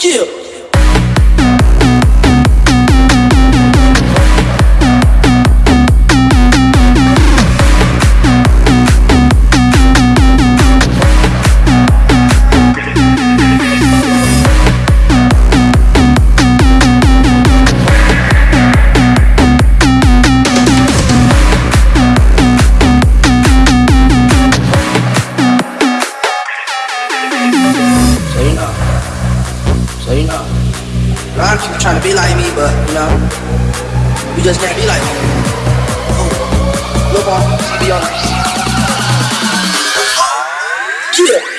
Yeah. just can't be like, oh, no ball, be honest. Shoot it.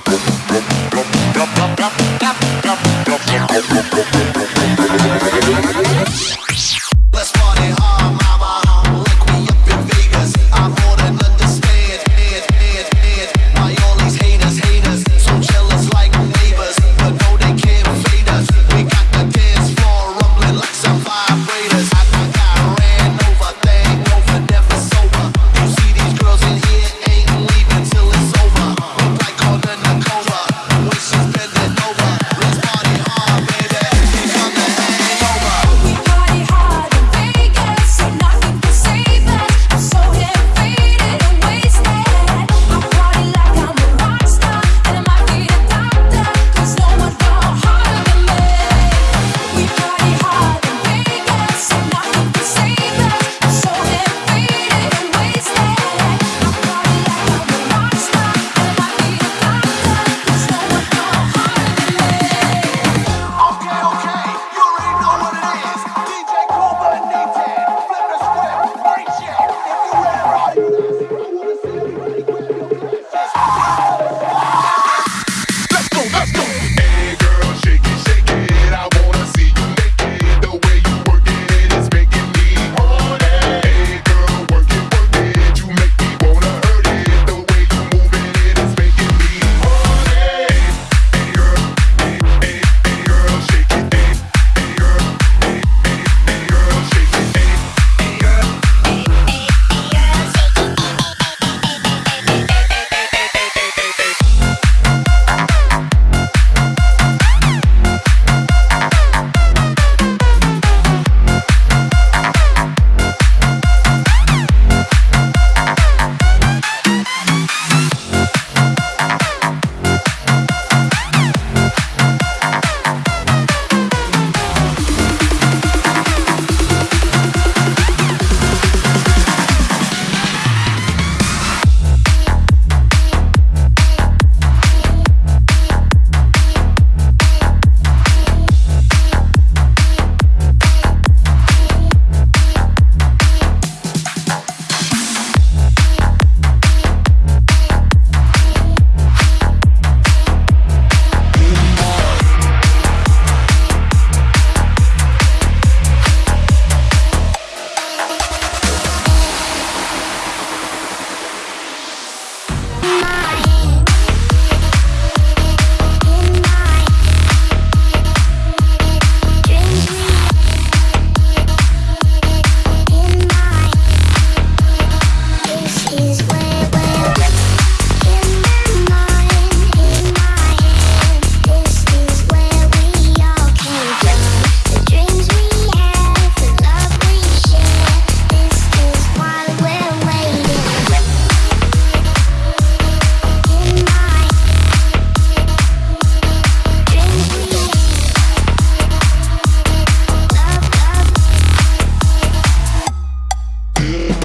Deep.